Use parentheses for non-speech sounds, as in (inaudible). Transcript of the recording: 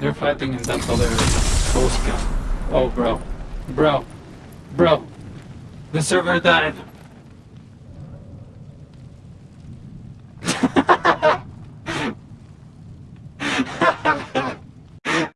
They're fighting in that other ghost. Oh, bro. Bro. Bro. The server died. (laughs)